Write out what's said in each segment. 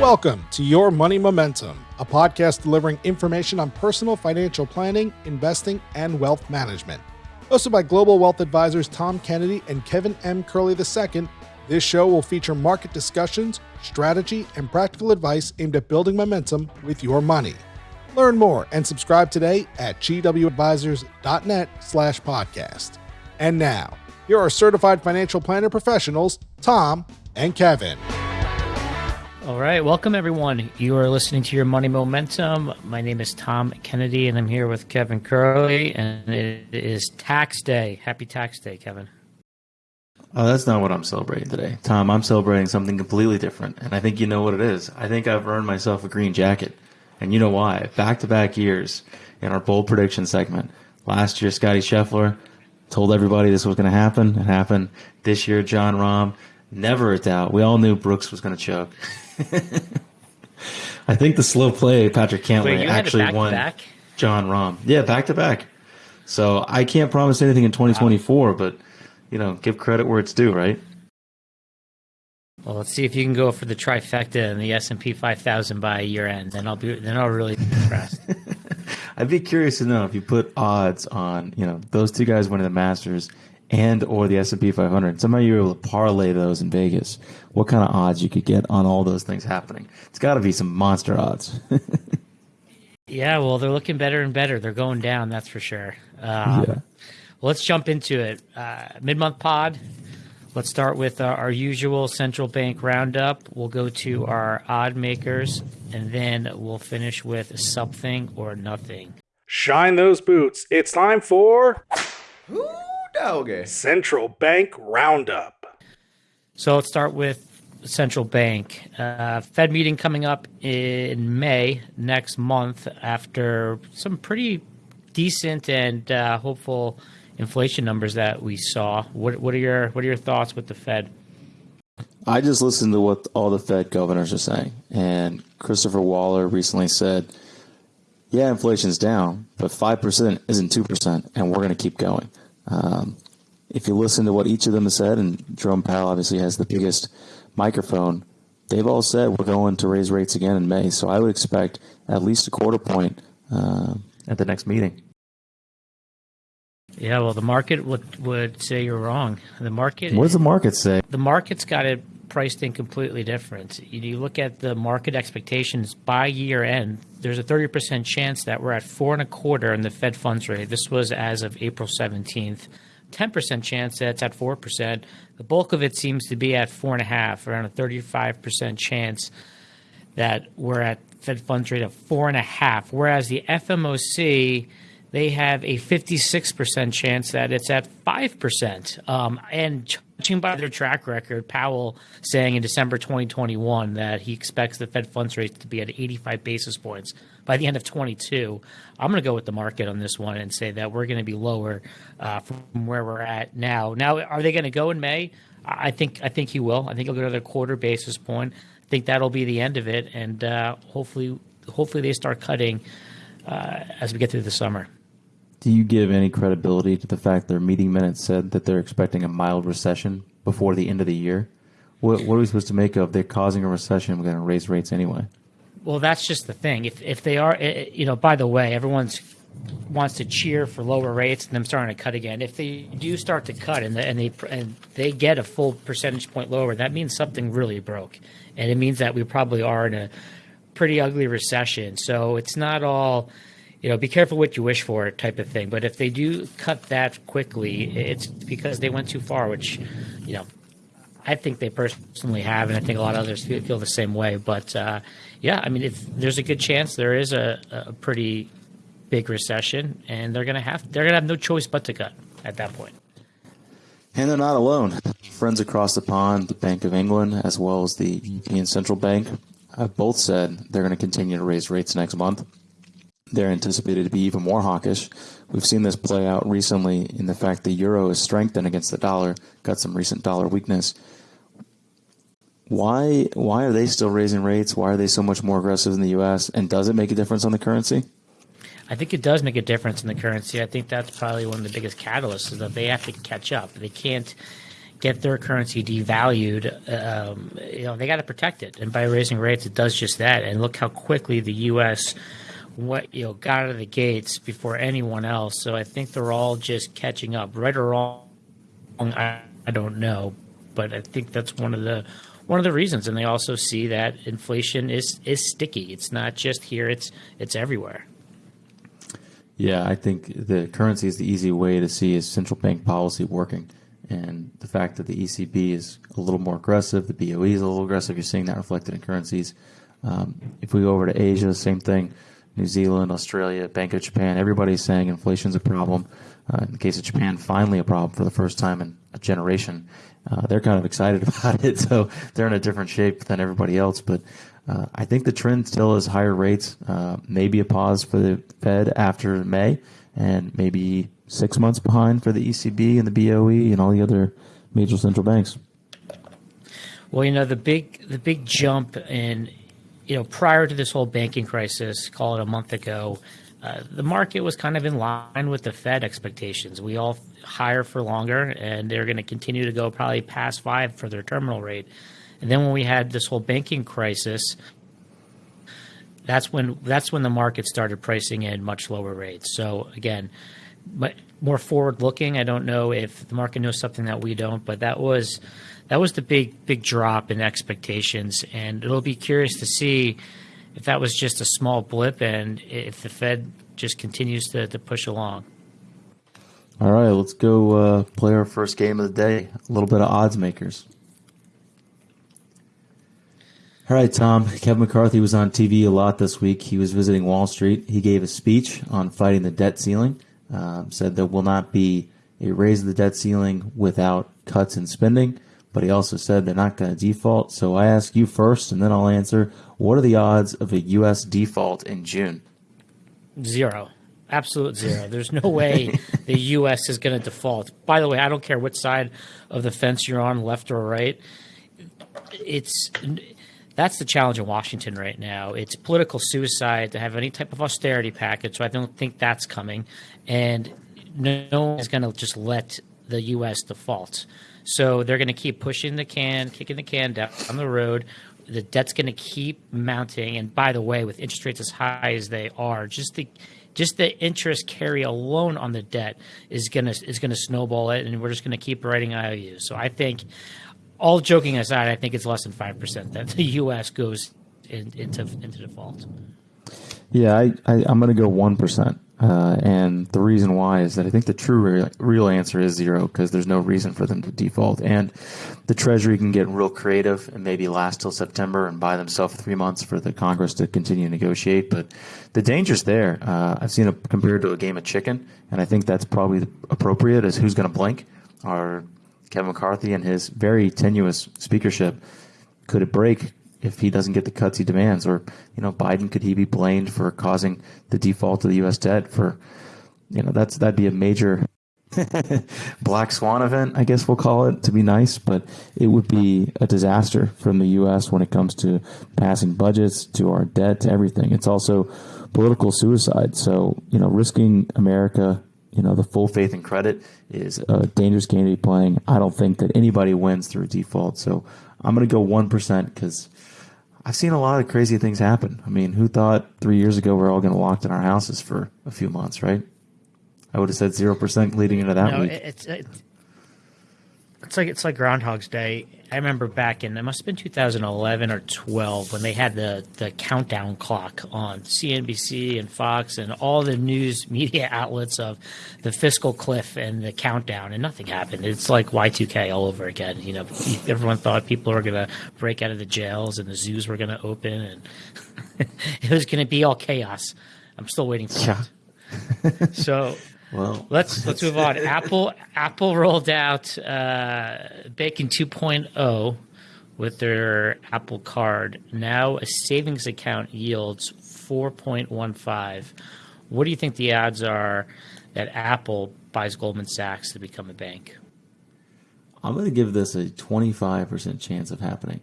Welcome to Your Money Momentum, a podcast delivering information on personal financial planning, investing, and wealth management. Hosted by global wealth advisors Tom Kennedy and Kevin M. Curley II, this show will feature market discussions, strategy, and practical advice aimed at building momentum with your money. Learn more and subscribe today at gwadvisors.net slash podcast. And now, here are certified financial planner professionals, Tom and Kevin. All right, welcome everyone. You are listening to your Money Momentum. My name is Tom Kennedy, and I'm here with Kevin Curley, and it is Tax Day. Happy Tax Day, Kevin. Oh, that's not what I'm celebrating today, Tom. I'm celebrating something completely different, and I think you know what it is. I think I've earned myself a green jacket, and you know why? Back-to-back years in our bold prediction segment. Last year, Scotty Scheffler told everybody this was going to happen. It happened. This year, Jon Rahm. Never a doubt. We all knew Brooks was going to choke. I think the slow play Patrick Cantlay Wait, actually won back? Jon Rahm. Yeah, back to back. So I can't promise anything in 2024, wow. but you know, give credit where it's due, right? Well, let's see if you can go for the trifecta and the S and P 5000 by year end. Then I'll be then I'll really be impressed. I'd be curious to know if you put odds on you know those two guys winning the Masters and or the S&P 500. Somehow you're able to parlay those in Vegas. What kind of odds you could get on all those things happening? It's got to be some monster odds. yeah, well, they're looking better and better. They're going down, that's for sure. Um, yeah. Well, let's jump into it. Uh, mid-month pod. Let's start with uh, our usual central bank roundup. We'll go to our odd makers, and then we'll finish with something or nothing. Shine those boots. It's time for. Ooh. Okay. Central Bank Roundup. So let's start with central bank. Uh, Fed meeting coming up in May next month after some pretty decent and uh, hopeful inflation numbers that we saw. What, what are your what are your thoughts with the Fed? I just listened to what all the Fed governors are saying, and Christopher Waller recently said, "Yeah, inflation's down, but five percent isn't two percent, and we're going to keep going." Um, if you listen to what each of them has said, and Jerome Powell obviously has the biggest microphone, they've all said we're going to raise rates again in May. So I would expect at least a quarter point uh, at the next meeting. Yeah, well, the market would would say you're wrong. The market. What does the market say? The market's got it priced in completely different. You look at the market expectations by year end. There's a 30% chance that we're at four and a quarter in the Fed funds rate. This was as of April 17th. 10% chance that it's at 4%. The bulk of it seems to be at 4.5, around a 35% chance that we're at Fed funds rate of 4.5. Whereas the FMOC, they have a 56% chance that it's at 5%. Um, and judging by their track record, Powell saying in December 2021 that he expects the Fed funds rate to be at 85 basis points by the end of 22. I'm going to go with the market on this one and say that we're going to be lower uh, from where we're at now. Now, are they going to go in May? I think I think he will. I think he'll go another quarter basis point. I think that'll be the end of it, and uh, hopefully, hopefully they start cutting uh, as we get through the summer. Do you give any credibility to the fact their meeting minutes said that they're expecting a mild recession before the end of the year? What, what are we supposed to make of they're causing a recession? We're going to raise rates anyway. Well, that's just the thing. If if they are, eh, eh, you know, by the way, everyone's wants to cheer for lower rates and them starting to cut again. If they do start to cut and, and they and they get a full percentage point lower, that means something really broke, and it means that we probably are in a pretty ugly recession. So it's not all, you know, be careful what you wish for type of thing. But if they do cut that quickly, it's because they went too far, which, you know, I think they personally have, and I think a lot of others feel, feel the same way. But uh, yeah, I mean, if there's a good chance there is a, a pretty big recession, and they're gonna have they're gonna have no choice but to cut at that point. And they're not alone. Friends across the pond, the Bank of England, as well as the European Central Bank, have both said they're going to continue to raise rates next month. They're anticipated to be even more hawkish. We've seen this play out recently in the fact the euro is strengthened against the dollar, got some recent dollar weakness. Why why are they still raising rates? Why are they so much more aggressive in the U.S. And does it make a difference on the currency? I think it does make a difference in the currency. I think that's probably one of the biggest catalysts is that they have to catch up. They can't, get their currency devalued, um, you know, they got to protect it. And by raising rates, it does just that. And look how quickly the U.S. what you know got out of the gates before anyone else. So I think they're all just catching up, right or wrong. I, I don't know, but I think that's one of the one of the reasons. And they also see that inflation is is sticky. It's not just here; it's it's everywhere. Yeah, I think the currency is the easy way to see is central bank policy working. And the fact that the ECB is a little more aggressive, the BOE is a little aggressive, you're seeing that reflected in currencies. Um, if we go over to Asia, same thing. New Zealand, Australia, Bank of Japan, everybody's saying inflation's a problem. Uh, in the case of Japan, finally a problem for the first time in a generation. Uh, they're kind of excited about it, so they're in a different shape than everybody else. But uh, I think the trend still is higher rates, uh, maybe a pause for the Fed after May, and maybe six months behind for the ECB and the BOE and all the other major central banks. Well, you know the big the big jump in you know prior to this whole banking crisis, call it a month ago, uh, the market was kind of in line with the Fed expectations. We all higher for longer, and they're going to continue to go probably past five for their terminal rate. And then when we had this whole banking crisis, that's when that's when the market started pricing in much lower rates. So again, more forward looking, I don't know if the market knows something that we don't, but that was that was the big big drop in expectations, and it'll be curious to see if that was just a small blip and if the Fed just continues to, to push along. All right, let's go uh, play our first game of the day. A little bit of odds makers. All right, Tom. Kevin McCarthy was on TV a lot this week. He was visiting Wall Street. He gave a speech on fighting the debt ceiling. Uh, said there will not be a raise of the debt ceiling without cuts in spending. But he also said they're not going to default. So I ask you first, and then I'll answer. What are the odds of a U.S. default in June? Zero. Absolute zero. There's no way the U.S. is going to default. By the way, I don't care which side of the fence you're on, left or right. It's that's the challenge in Washington right now. It's political suicide to have any type of austerity package. So I don't think that's coming, and no one is going to just let the U.S. default. So they're going to keep pushing the can, kicking the can down the road the debt's going to keep mounting. And by the way, with interest rates as high as they are, just the just the interest carry alone on the debt is gonna is gonna snowball it, and we're just gonna keep writing IOUs. So I think, all joking aside, I think it's less than five percent that the U.S. goes in, into into default. Yeah, I, I am gonna go one percent. Uh, and the reason why is that I think the true real, real answer is zero because there's no reason for them to default. And the Treasury can get real creative and maybe last till September and buy themselves three months for the Congress to continue to negotiate. But the danger's there. Uh, I've seen it compared to a game of chicken, and I think that's probably appropriate as who's going to blink. Are Kevin McCarthy and his very tenuous speakership could it break if he doesn't get the cuts he demands? Or, you know, Biden, could he be blamed for causing the default of the U.S. debt for, you know, that's, that'd be a major black swan event, I guess we'll call it to be nice, but it would be a disaster from the U.S. when it comes to passing budgets, to our debt, to everything. It's also political suicide. So, you know, risking America, you know, the full faith and credit is a dangerous game to be playing. I don't think that anybody wins through default. So I'm going to go 1% because I've seen a lot of crazy things happen. I mean, who thought three years ago we are all going to locked in our houses for a few months, right? I would have said zero percent leading into that no, week. It's, it's it's like it's like Groundhog's Day. I remember back in it must have been 2011 or 12 when they had the the countdown clock on CNBC and Fox and all the news media outlets of the fiscal cliff and the countdown, and nothing happened. It's like Y2K all over again. You know, everyone thought people were going to break out of the jails and the zoos were going to open, and it was going to be all chaos. I'm still waiting for yeah. it. so well, let's let's move on. Apple Apple rolled out uh, Bacon 2.0 with their Apple Card. Now a savings account yields 4.15. What do you think the odds are that Apple buys Goldman Sachs to become a bank? I'm going to give this a 25% chance of happening.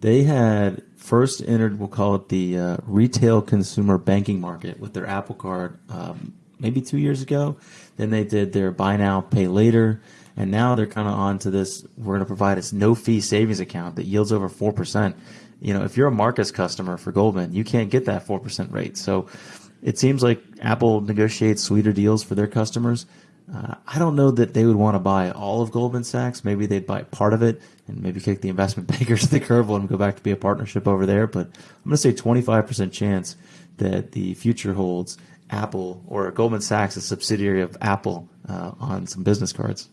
They had first entered, we'll call it the uh, retail consumer banking market with their Apple Card um, maybe two years ago. Then they did their buy now, pay later. And now they're kind of on to this. We're going to provide this no fee savings account that yields over four percent. You know, if you're a Marcus customer for Goldman, you can't get that four percent rate. So it seems like Apple negotiates sweeter deals for their customers. Uh, I don't know that they would want to buy all of Goldman Sachs. Maybe they'd buy part of it and maybe kick the investment bankers to the curb and go back to be a partnership over there. But I'm going to say 25% chance that the future holds Apple or Goldman Sachs, a subsidiary of Apple, uh, on some business cards.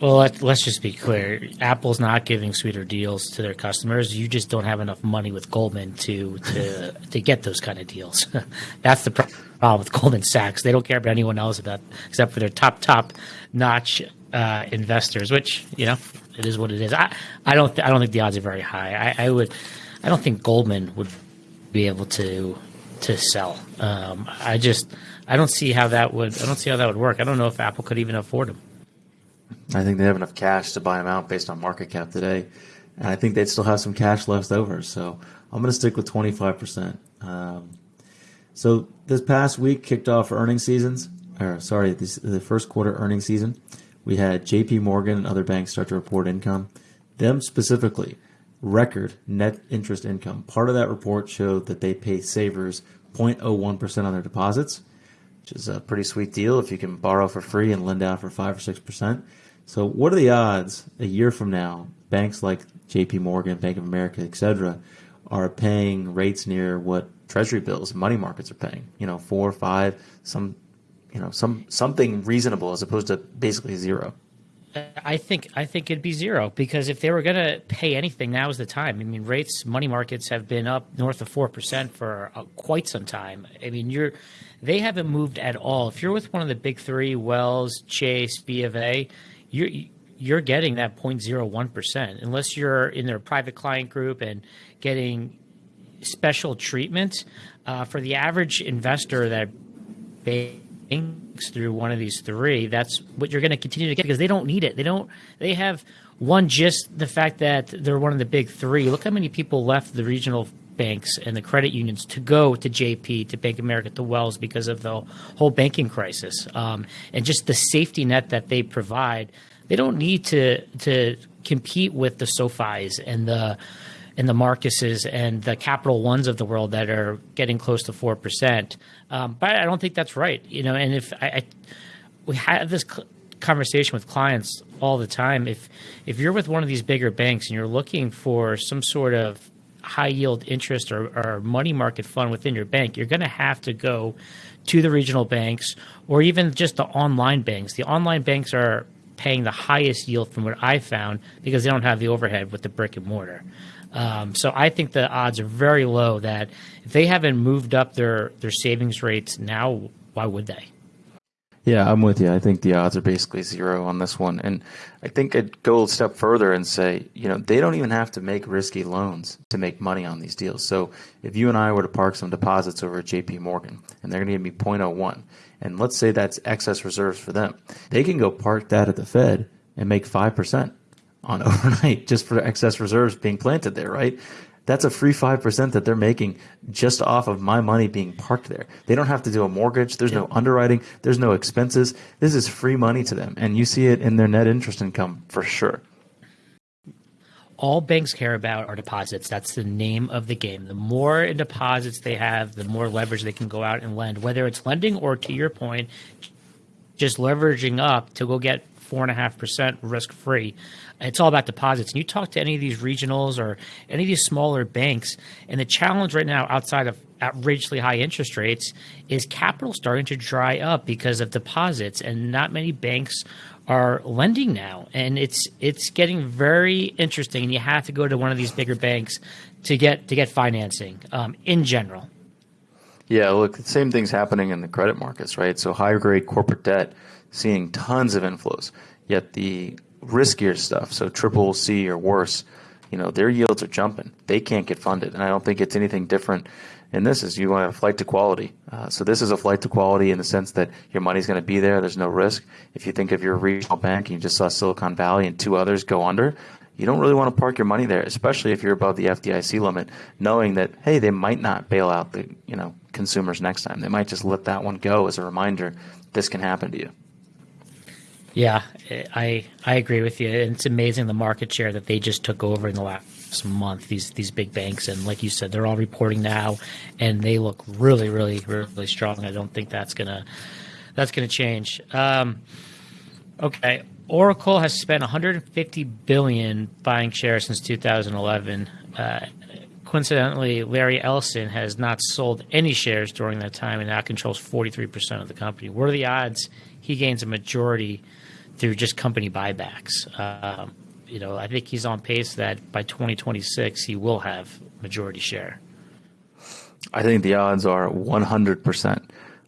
Well, let, us just be clear. Apple's not giving sweeter deals to their customers. You just don't have enough money with Goldman to to to get those kind of deals. That's the problem with Goldman Sachs. They don't care about anyone else about except for their top top notch uh, investors, which you know it is what it is. I I don't I don't think the odds are very high. I, I, would I don't think Goldman would be able to to sell. Um, I just I don't see how that would I don't see how that would work. I don't know if Apple could even afford them. I think they have enough cash to buy them out based on market cap today. And I think they'd still have some cash left over. So I'm going to stick with 25%. Um, so this past week kicked off earnings seasons, or sorry, this, the first quarter earnings season. We had JP Morgan and other banks start to report income. Them specifically, record net interest income. Part of that report showed that they pay savers 0.01% on their deposits, which is a pretty sweet deal if you can borrow for free and lend out for 5 or 6%. So, what are the odds a year from now, banks like J.P. Morgan, Bank of America, etc., are paying rates near what Treasury bills, money markets are paying? You know, four, or five, some, you know, some something reasonable as opposed to basically zero. I think I think it'd be zero because if they were going to pay anything, now is the time. I mean, rates, money markets have been up north of four percent for uh, quite some time. I mean, you're they haven't moved at all. If you're with one of the big three, Wells, Chase, B of A, you're you're getting that 0.01 percent unless you're in their private client group and getting special treatment uh, for the average investor that through one of these three. That's what you're going to continue to get because they don't need it. They don't. They have one just the fact that they're one of the big three. Look how many people left the regional banks and the credit unions to go to JP, to Bank America, to Wells because of the whole banking crisis um, and just the safety net that they provide. They don't need to to compete with the SoFis and the and the Marcuses and the Capital Ones of the world that are getting close to four percent. Um, but I don't think that's right. You know, and if I, I we have this conversation with clients all the time, if if you're with one of these bigger banks and you're looking for some sort of high yield interest or, or money market fund within your bank, you're going to have to go to the regional banks or even just the online banks. The online banks are paying the highest yield from what I found because they don't have the overhead with the brick and mortar. Um, so I think the odds are very low that if they haven't moved up their their savings rates now, why would they? Yeah, I'm with you. I think the odds are basically zero on this one. And I think I'd go a step further and say, you know, they don't even have to make risky loans to make money on these deals. So if you and I were to park some deposits over at JP Morgan and they're going to give me 0.01, and let's say that's excess reserves for them, they can go park that at the Fed and make 5% on overnight just for excess reserves being planted there, right? That's a free 5% that they're making just off of my money being parked there. They don't have to do a mortgage. There's no underwriting. There's no expenses. This is free money to them. And you see it in their net interest income for sure. All banks care about are deposits. That's the name of the game. The more in deposits they have, the more leverage they can go out and lend, whether it's lending or, to your point, just leveraging up to go get four and a half percent risk free. It's all about deposits. And you talk to any of these regionals or any of these smaller banks, and the challenge right now, outside of outrageously high interest rates, is capital starting to dry up because of deposits, and not many banks are lending now, and it's it's getting very interesting. And you have to go to one of these bigger banks to get to get financing um, in general. Yeah, look, the same thing's happening in the credit markets, right? So higher grade corporate debt seeing tons of inflows, yet the riskier stuff, so triple C or worse, you know, their yields are jumping. They can't get funded, and I don't think it's anything different in this. Is you want a flight to quality. Uh, so this is a flight to quality in the sense that your money's going to be there. There's no risk. If you think of your regional bank, and you just saw Silicon Valley and two others go under. You don't really want to park your money there, especially if you're above the FDIC limit, knowing that hey, they might not bail out the you know consumers next time. They might just let that one go as a reminder. This can happen to you. Yeah, I I agree with you. It's amazing the market share that they just took over in the last month. These these big banks, and like you said, they're all reporting now, and they look really, really, really strong. I don't think that's gonna that's gonna change. Um, okay, Oracle has spent 150 billion buying shares since 2011. Uh, coincidentally, Larry Ellison has not sold any shares during that time and now controls 43% of the company. What are the odds he gains a majority through just company buybacks. Um, you know, I think he's on pace that by 2026 he will have majority share. I think the odds are 100%.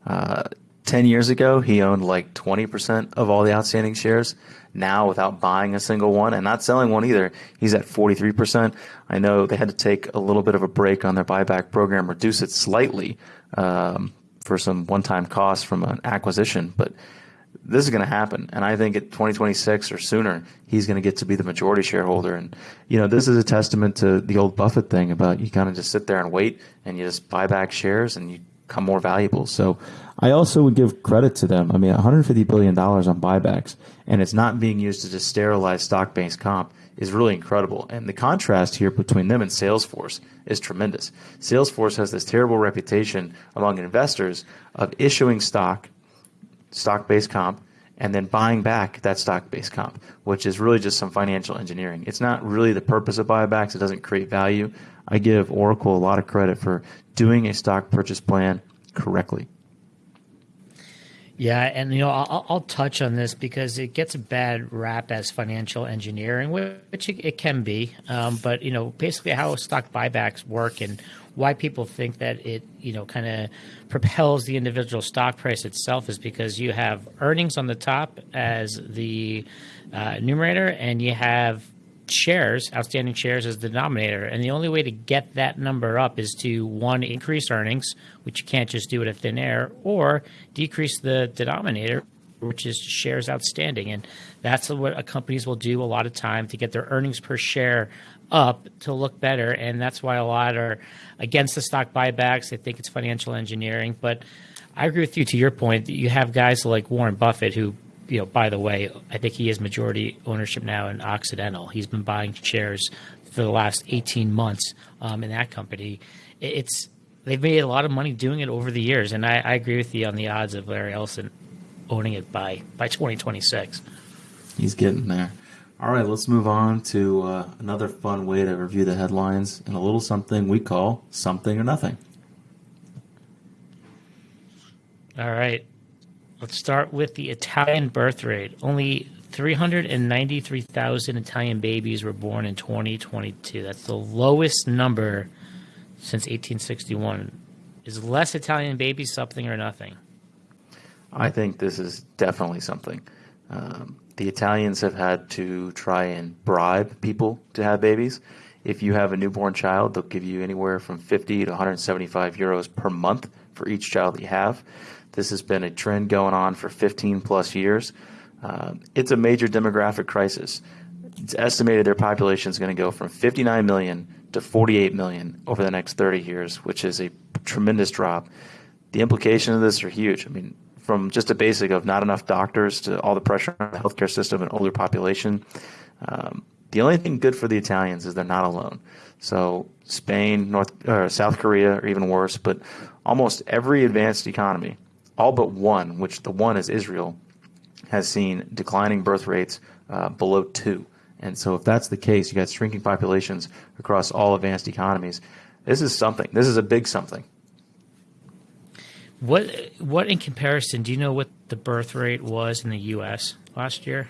Uh, 10 years ago, he owned like 20% of all the outstanding shares. Now, without buying a single one and not selling one either, he's at 43%. I know they had to take a little bit of a break on their buyback program, reduce it slightly um, for some one time costs from an acquisition, but this is going to happen. And I think at 2026 or sooner, he's going to get to be the majority shareholder. And, you know, this is a testament to the old Buffett thing about you kind of just sit there and wait and you just buy back shares and you become more valuable. So I also would give credit to them. I mean, $150 billion on buybacks, and it's not being used to just sterilize stock based comp is really incredible. And the contrast here between them and Salesforce is tremendous. Salesforce has this terrible reputation among investors of issuing stock stock based comp and then buying back that stock based comp, which is really just some financial engineering. It's not really the purpose of buybacks, it doesn't create value. I give Oracle a lot of credit for doing a stock purchase plan correctly. Yeah, and you know I'll, I'll, touch on this because it gets a bad rap as financial engineering, which it, can be. Um, but you know, basically how stock buybacks work and why people think that it you know kind of propels the individual stock price itself is because you have earnings on the top as the uh, numerator, and you have shares, outstanding shares as the denominator. And the only way to get that number up is to one, increase earnings, which you can't just do it at thin air, or decrease the denominator, which is shares outstanding. And that's what companies will do a lot of time to get their earnings per share up to look better. And that's why a lot are against the stock buybacks. They think it's financial engineering. But I agree with you to your point. You have guys like Warren Buffett who you know, by the way, I think he has majority ownership now in Occidental. He's been buying shares for the last 18 months um, in that company. It's they've made a lot of money doing it over the years, and I, I agree with you on the odds of Larry Ellison owning it by by 2026. He's getting there. All right, let's move on to uh, another fun way to review the headlines and a little something we call something or nothing. All right. Let's start with the Italian birth rate. Only 393,000 Italian babies were born in 2022. That's the lowest number since 1861. Is less Italian babies something or nothing? I think this is definitely something. Um, the Italians have had to try and bribe people to have babies. If you have a newborn child, they'll give you anywhere from 50 to 175 euros per month for each child that you have. This has been a trend going on for 15 plus years. Uh, it's a major demographic crisis. It's estimated their population is going to go from 59 million to 48 million over the next 30 years, which is a tremendous drop. The implications of this are huge. I mean, from just a basic of not enough doctors to all the pressure on the healthcare system and older population. Um, the only thing good for the Italians is they're not alone. So Spain, North, or South Korea, or even worse, but almost every advanced economy all but one, which the one is Israel, has seen declining birth rates uh, below two. And so, if that's the case, you got shrinking populations across all advanced economies. This is something. This is a big something. What what in comparison? Do you know what the birth rate was in the U.S. last year?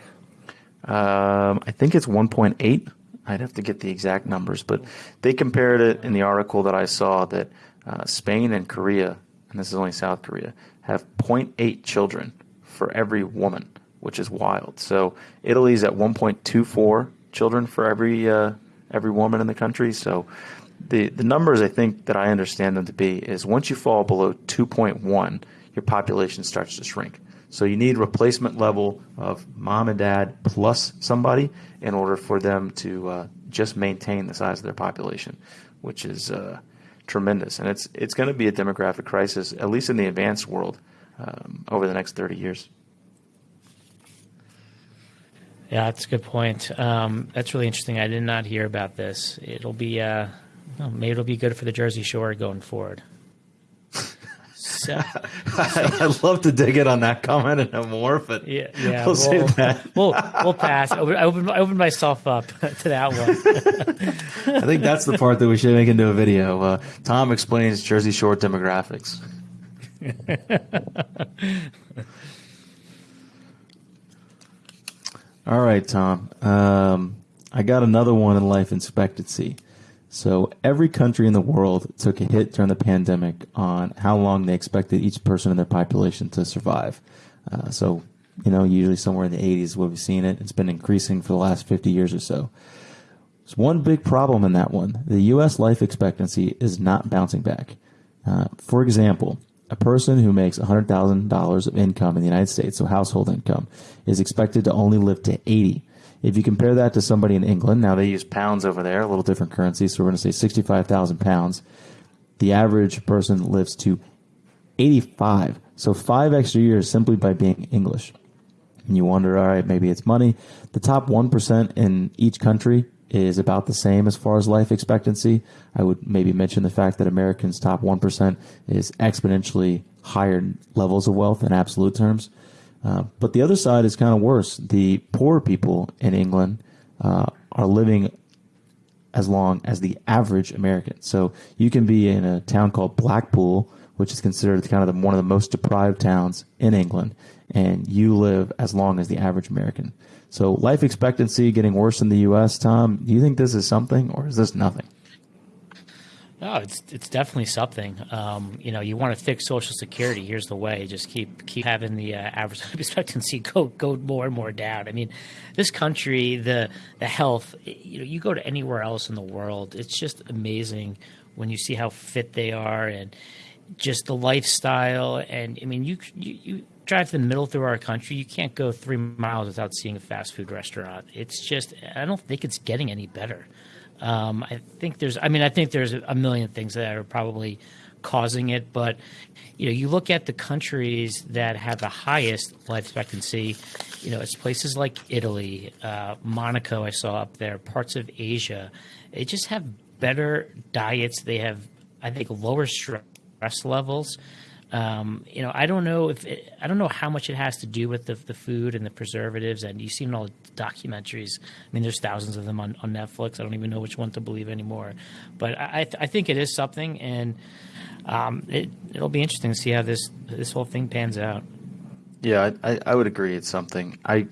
Um, I think it's 1.8. I'd have to get the exact numbers, but they compared it in the article that I saw that uh, Spain and Korea, and this is only South Korea, have 0.8 children for every woman, which is wild. So Italy's at 1.24 children for every uh, every woman in the country. So the the numbers I think that I understand them to be is once you fall below 2.1, your population starts to shrink. So you need replacement level of mom and dad plus somebody in order for them to uh, just maintain the size of their population, which is uh, tremendous, and it's it's going to be a demographic crisis, at least in the advanced world, um, over the next 30 years. Yeah, that's a good point. Um, that's really interesting. I did not hear about this. It'll be uh, well, maybe it'll be good for the Jersey Shore going forward. So, I'd love to dig in on that comment and know more, but yeah, yeah, we'll that. We'll we'll pass. I opened, I opened, I opened myself up to that one. I think that's the part that we should make into a video. Uh, Tom explains Jersey Shore demographics. All right, Tom. Um, I got another one in life expectancy. So every country in the world took a hit during the pandemic on how long they expected each person in their population to survive. Uh, so, you know, usually somewhere in the 80s, we've seen it. It's been increasing for the last 50 years or so. There's one big problem in that one. The U.S. life expectancy is not bouncing back. Uh, for example, a person who makes $100,000 of income in the United States, so household income, is expected to only live to 80 if you compare that to somebody in England, now they use pounds over there, a little different currency, so we're going to say 65,000 pounds. The average person lives to 85. So five extra years simply by being English. And you wonder, all right, maybe it's money. The top 1% in each country is about the same as far as life expectancy. I would maybe mention the fact that Americans' top 1% is exponentially higher levels of wealth in absolute terms. Uh, but the other side is kind of worse. The poor people in England uh, are living as long as the average American. So you can be in a town called Blackpool, which is considered kind of the, one of the most deprived towns in England, and you live as long as the average American. So life expectancy getting worse in the U.S. Tom, do you think this is something, or is this nothing? No, it's it's definitely something. Um, you know, you want to fix Social Security. Here's the way: just keep keep having the uh, average life expectancy go go more and more down. I mean, this country, the the health. You know, you go to anywhere else in the world, it's just amazing when you see how fit they are and just the lifestyle. And I mean, you you, you drive the middle through our country, you can't go three miles without seeing a fast food restaurant. It's just I don't think it's getting any better. Um, I think there's, I mean, I think there's a million things that are probably causing it, but you know, you look at the countries that have the highest life expectancy. You know, it's places like Italy, uh, Monaco. I saw up there, parts of Asia. They just have better diets. They have, I think, lower stress levels. Um, you know, I don't know if it, I don't know how much it has to do with the, the food and the preservatives. And you see in all the documentaries. I mean, there's thousands of them on, on Netflix. I don't even know which one to believe anymore. But I, I think it is something, and um, it, it'll be interesting to see how this this whole thing pans out. Yeah, I, I would agree. It's something I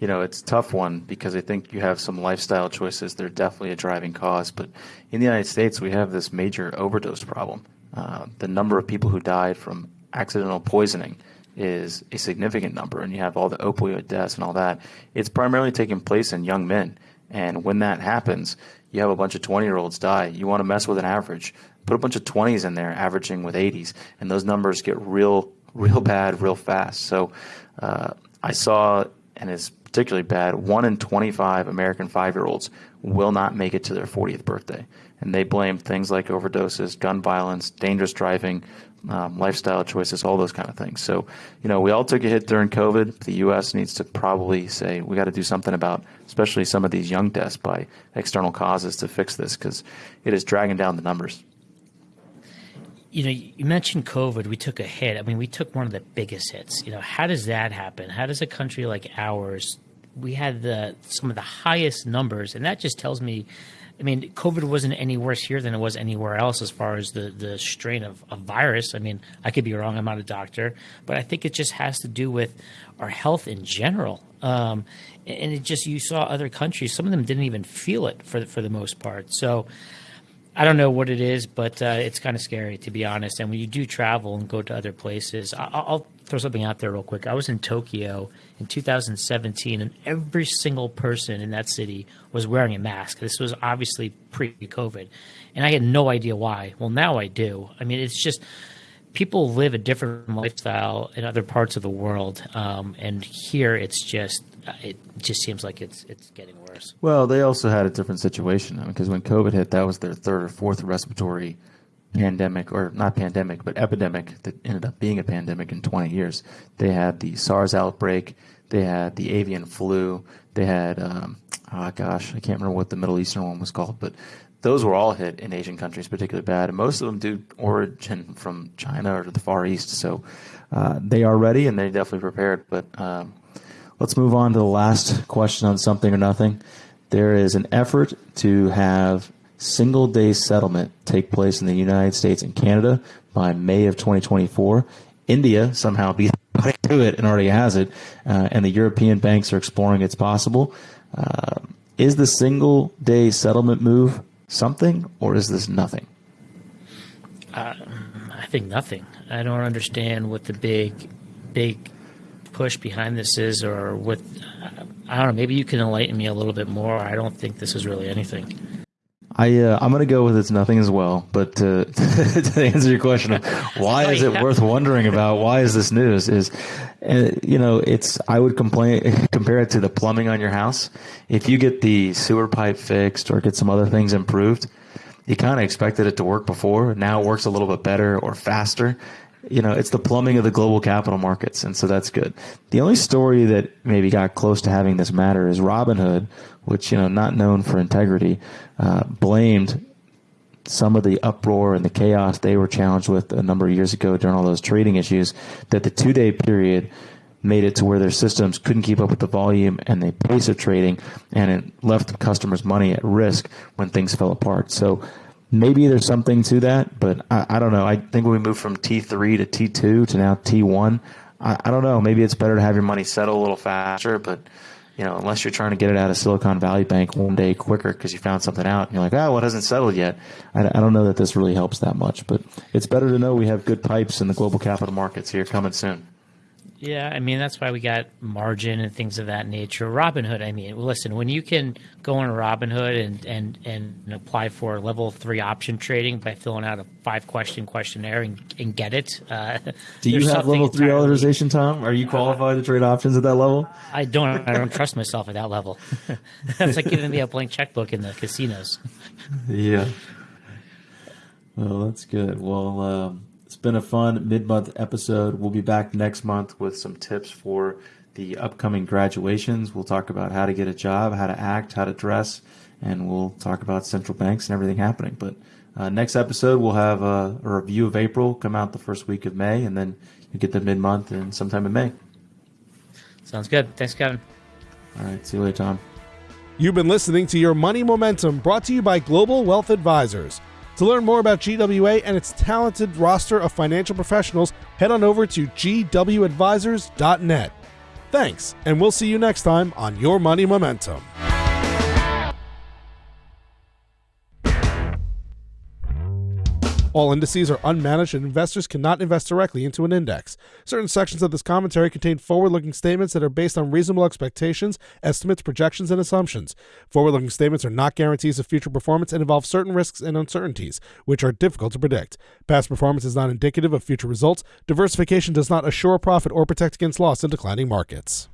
you know, it's a tough one because I think you have some lifestyle choices. They're definitely a driving cause. But in the United States, we have this major overdose problem. Uh, the number of people who died from accidental poisoning is a significant number, and you have all the opioid deaths and all that. It's primarily taking place in young men. And when that happens, you have a bunch of 20 year olds die. You want to mess with an average. Put a bunch of 20s in there, averaging with 80s, and those numbers get real, real bad real fast. So uh, I saw, and it's particularly bad, one in 25 American five year olds will not make it to their 40th birthday and they blame things like overdoses, gun violence, dangerous driving, um, lifestyle choices, all those kind of things. So, you know, we all took a hit during COVID. The U.S. needs to probably say we got to do something about, especially some of these young deaths by external causes to fix this because it is dragging down the numbers. You know, you mentioned COVID. We took a hit. I mean, we took one of the biggest hits. You know, how does that happen? How does a country like ours? We had the some of the highest numbers, and that just tells me I mean, COVID wasn't any worse here than it was anywhere else as far as the, the strain of, of virus. I mean, I could be wrong. I'm not a doctor, but I think it just has to do with our health in general. Um, and it just, you saw other countries, some of them didn't even feel it for the, for the most part. So I don't know what it is, but uh, it's kind of scary to be honest. And when you do travel and go to other places, I, I'll throw something out there real quick. I was in Tokyo in 2017, and every single person in that city was wearing a mask. This was obviously pre COVID. And I had no idea why. Well, now I do. I mean, it's just people live a different lifestyle in other parts of the world. Um, and here it's just, it just seems like it's, it's getting worse. Well, they also had a different situation because when COVID hit, that was their third or fourth respiratory pandemic, or not pandemic, but epidemic that ended up being a pandemic in 20 years. They had the SARS outbreak They had the avian flu. They had, um, oh gosh, I can't remember what the Middle Eastern one was called, but those were all hit in Asian countries particularly bad, and most of them do origin from China or the Far East. So uh, they are ready and they're definitely prepared. But um, let's move on to the last question on something or nothing. There is an effort to have single day settlement take place in the United States and Canada by May of 2024. India somehow beat to it and already has it, uh, and the European banks are exploring it's possible. Uh, is the single day settlement move something, or is this nothing? Uh, I think nothing. I don't understand what the big, big push behind this is, or what. I don't know. Maybe you can enlighten me a little bit more. I don't think this is really anything. I uh, I'm going to go with it's nothing as well. But uh, to answer your question of why oh, is it worth wondering about? Why is this news? Is uh, you know it's I would complain compare it to the plumbing on your house. If you get the sewer pipe fixed or get some other things improved, you kind of expected it to work before. Now it works a little bit better or faster. You know, it's the plumbing of the global capital markets, and so that's good. The only story that maybe got close to having this matter is Robinhood, which you know not known for integrity, uh, blamed some of the uproar and the chaos they were challenged with a number of years ago during all those trading issues. That the two day period made it to where their systems couldn't keep up with the volume and the pace of trading, and it left the customers' money at risk when things fell apart. So maybe there's something to that, but I, I don't know. I think when we move from T3 to T2 to now T1, I, I don't know. Maybe it's better to have your money settle a little faster, but you know, unless you're trying to get it out of Silicon Valley Bank one day quicker because you found something out and you're like, oh, well, it hasn't settled yet. I, I, don't know that this really helps that much, but it's better to know we have good pipes in the global capital markets here coming soon. Yeah, I mean that's why we got margin and things of that nature. Robinhood, I mean, listen, when you can go on Robinhood and and and apply for level three option trading by filling out a five question questionnaire and, and get it. Uh, Do you have level three entirely, authorization, Tom? Are you qualified uh, to trade options at that level? I don't. I don't trust myself at that level. that's like giving me a blank checkbook in the casinos. Yeah. Well, that's good. Well. Um, been a fun mid month episode. We'll be back next month with some tips for the upcoming graduations. We'll talk about how to get a job, how to act, how to dress, and we'll talk about central banks and everything happening. But uh, next episode, we'll have a, a, review of April come out the first week of May, and then you get the mid month and sometime in May. Sounds good. Thanks, Kevin. All right. See you later, Tom. You've been listening to Your Money Momentum brought to you by Global Wealth Advisors. To learn more about GWA and its talented roster of financial professionals, head on over to gwadvisors.net. Thanks, and we'll see you next time on Your Money Momentum. All indices are unmanaged and investors cannot invest directly into an index. Certain sections of this commentary contain forward looking statements that are based on reasonable expectations, estimates, projections, and assumptions. Forward looking statements are not guarantees of future performance and involve certain risks and uncertainties, which are difficult to predict. Past performance is not indicative of future results. Diversification does not assure profit or protect against loss in declining markets.